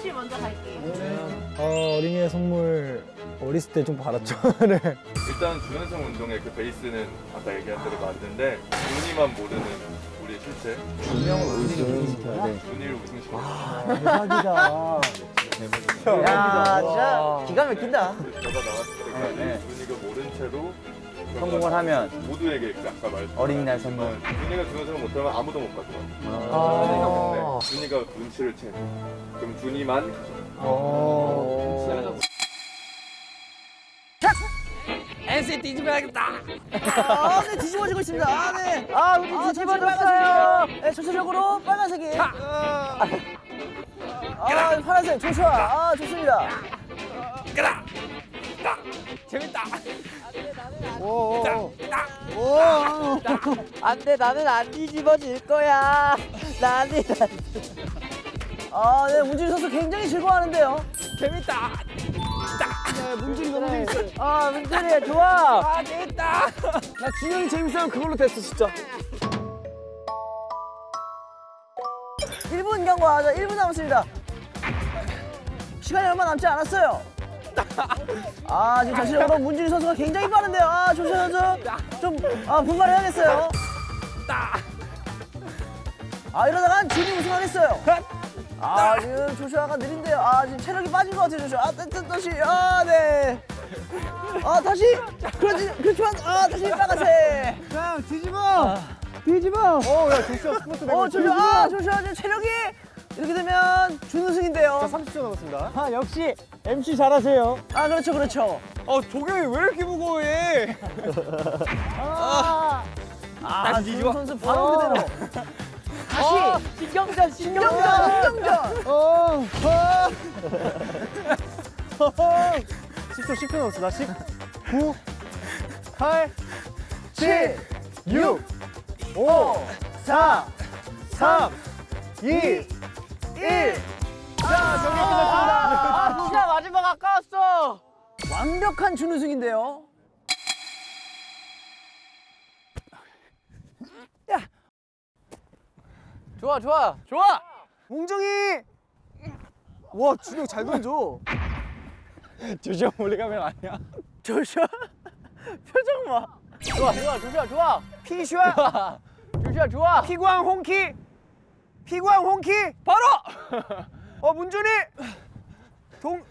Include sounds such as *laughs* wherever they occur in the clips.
씨 먼저 갈게요. 어, 어린이의 선물 어렸을 때 좀 받았죠. *laughs* 네. 일단 준현성 운동의 그 베이스는 아까 얘기한 대로 맞는데 준이만 모르는 우리의 실체 분명을 우승 시켜야 돼. 준이를 우승 시켜 대박이다. 야 진짜 기가 막힌다 결과 나왔을 때까지 네. 준이가 모른 채로 성공을 하면 모두에게 그 아까 말했던 어린이날 선물. 준이가 준현성을 못하면 아무도 못 가져와 아. 준이가 눈치를 채 그럼 준이만 어. NC 뒤집어야겠다. 아, 네 뒤집어지고 있습니다. 아, 네. 아, 우리 뒤집어졌어요. 네, 전체적으로 빨간색이. 아, 아, 파란색 조슈아. 아, 좋습니다. 끄다. 딱. 재밌다. 오. 안 돼, 나는 안 뒤집어질 거야. 나는. 아, 네, 문준희 선수 굉장히 즐거워하는데요. 재밌다. 네, 문준이 너무 재밌어요. 아, 문준이 좋아. 아 재밌다. 나 준영이 재밌으면 그걸로 됐어, 진짜. 1분 경과하자. 1분 남았습니다. 시간이 얼마 남지 않았어요. 아, 지금 전체적으로 문준희 선수가 굉장히 빠른데요. 아, 조시 선수 좀 아, 분발해야겠어요. 아, 이러다간 준이 우승하겠어요. 아, 지금 조슈아가 느린데요. 아, 지금 체력이 빠진 것 같아요, 조슈아. 아, 다시. 아, 네. 아, 다시. 그렇지, 그렇지만, 아, 다시 빨간색. 자, 뒤집어. 뒤집어. 어, 야, 조슈아 스포츠 어, 조슈아, 아, 조슈아 지금 체력이 이렇게 되면 준우승인데요. 30초 남았습니다. 아, 역시 MC 잘하세요. 아, 그렇죠, 그렇죠. 어 조경이 왜 이렇게 무거워해? 아, 아 다시 뒤집어. 준우 선수 바로 그대로. 다시 신경전, 신경전, 신경전. 어. 10초, 10초 남았습니다. 10, 9, 8, 7, 6, 5, 4, 3, 2, 1. 자, 경기 끝났습니다. 아, 진짜 마지막 아까웠어. 완벽한 준우승인데요. 좋아 좋아 좋아. 몽정이! 와, 준영 잘 던져. 조시아 몰래 가면 아니야. 조슈아 표정 봐. 좋아 좋아 조슈아 좋아. 피슈아, 조슈아 좋아. 피구왕 홍키, 피구왕 홍키. 바로. 어 문준이. 동.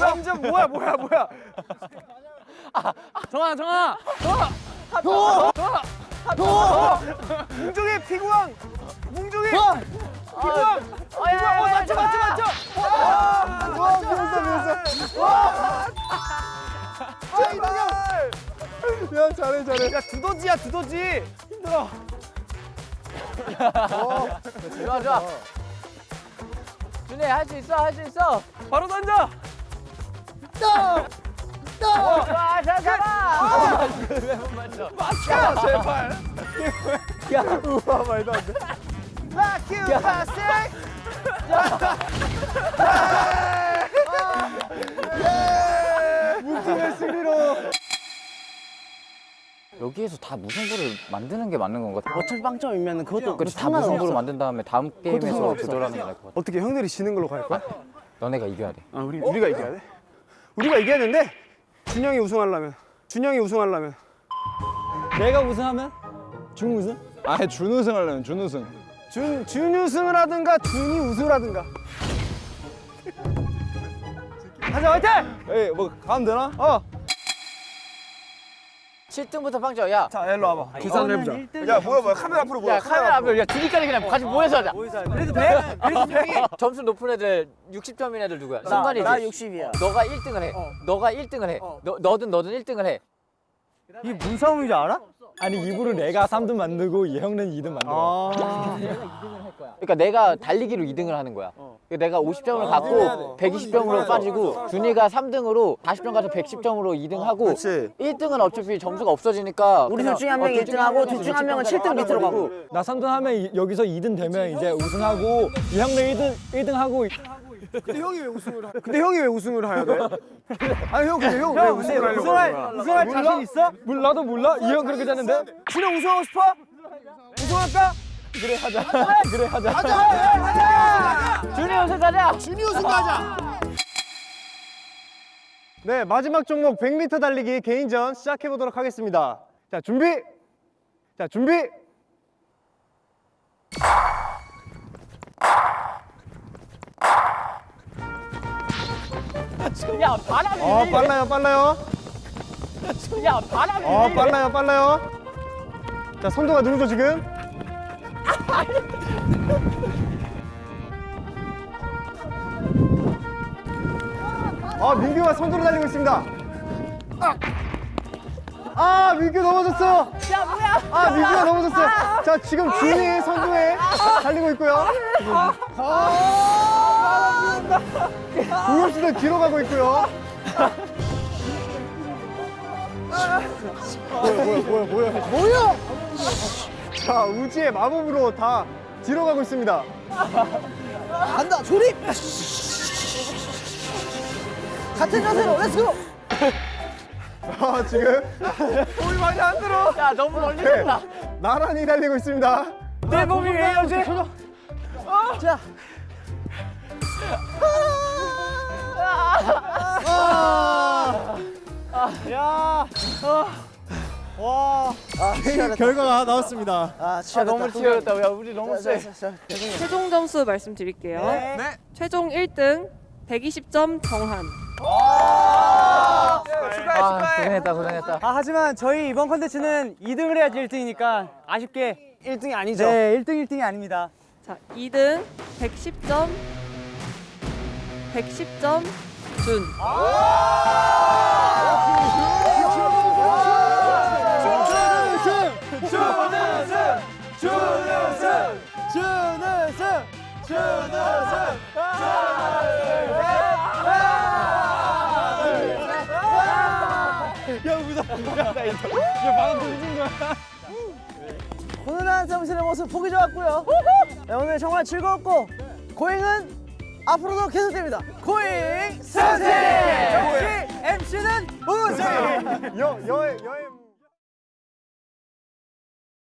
완전 뭐야 뭐야 뭐야. 정아 정아. 뭉종이 피구왕. 뭉종이. 피구왕. 피구왕. 어 맞죠 맞죠 맞죠. 와, 미웠어, 미웠어. 아 이동영. 야, 잘해, 잘해. 야 두더지야 두더지. 힘들어. 좋아 좋아. 준이 할 수 있어 할 수 있어. 바로 던져. 또. 또. 아 잠깐만. 맞춰 제발. 야, 우와, 말도 안 돼. 라큐 파생. 여기에서 다 무승부를 만드는 게 맞는 건가? 어차피 빵점이면 그것도 그렇지 다 무승부를 만든 다음에 다음 게임에서. 조절하는 게 나을 것 같아. 어떻게 형들이 지는 걸로 갈 거야? 너네가 이겨야 돼. 아, 우리, 우리가 이겨야 돼? 우리가 이겨야 되는데 준영이 우승하려면 준영이 우승하려면 내가 우승하면 준 우승? 아 준우승 하려면 준 우승 준, 준 우승을 하든가 준이 우승을 하든가 가자 화이팅! 에이 뭐 가면 되나? 어! 7등부터 빵점. 야. 자 일로 와봐 계산을 해보자 야 뭐야 뭐야 카메라 앞으로 뭐야 야 카메라 앞으로 야 둘이까지 그냥 같이 모여서 하자. 그래도 돼? 그래도 *laughs* 돼? 점수 높은 애들 60점인 애들 누구야? 나, 승관이지. 나 60이야. 너가 1등을 해. 너가 1등을 해. 너 너든 너든 1등을 해. 이게 무슨 싸움인 줄 알아? 아니 입으로 내가 3등 만들고 이 형은 2등 만들어. *laughs* *laughs* 그러니까 내가 달리기로 2등을 하는 거야. 그러니까 내가 50점을 갖고 120점으로 빠지고 준이가 3등으로 40점 가서 110점으로 2등하고 1등은 어차피 점수가 없어지니까 우리 둘 중에 한 어, 명이 둘 중에 1등하고 한둘 중에 한 명은 60점 7등 밑으로 가고. 나 3등 하면 이- 여기서 2등 되면 이제 우승하고 이 형은 1등 1등 하고 근데 형이 왜 우승을 하... 근데 형이 왜 우승을 해야 돼? 아니 형 근데 형 왜 우승을 하려고 우승할? 우승할 자신 있어? 몰라도 몰라? 이 형 그렇게 되는데? 준영 우승하고 싶어? 우승할까? 그래 하자. 그래 하자. 준이 우승 가자. 준이 우승 가자. 네 마지막 종목 100m 달리기 개인전 시작해 보도록 하겠습니다. 자 준비. 자 준비. 야 바람이. 어 빨라요 빨라요. 야 바람이. 어 빨라요 빨라요. 자 선도가 누구죠 지금? 아 민규가 선두로 달리고 있습니다. 아, 아 민규 넘어졌어. 야 뭐야? 아 민규가 넘어졌어요. 자 지금 준이 선두에 달리고 있고요. 동엽 씨도 뒤로 가고 있고요. 뭐야 뭐야 뭐야 뭐야 뭐야? 자 우지의 마법으로 다 뒤로 가고 있습니다. 간다. 조립. 같은 자세로 let's go. 아 지금 몸이 많이 안 들어. 야 너무 멀리 네, 간다. 나란히 달리고 있습니다. 내 몸이 왜 이러지? 자. 와 아, 치열했다. 결과가 나왔습니다. 아, 아. 너무 치열했다. 야 우리 너무 자, 세. 최종 점수 말씀드릴게요. 네. 최종 1등 120점 정한. 아 고생했다 고생했다. 아 하지만 저희 이번 컨텐츠는 2등을 해야지 1등이니까 아쉽게 1등이 아니죠. 네 1등 1등이 아닙니다. 자, 2등 110점 110점 준. 준우승! 준우승! 야 무섭다. 야, 나 이거 야 방금 웃은 거야. 훈훈한 정신의 모습 보기 좋았고요. 네, 오늘 정말 즐거웠고 고잉은 앞으로도 계속됩니다. 고잉 스타트! 역시 MC는 우승! 여, 여, 여행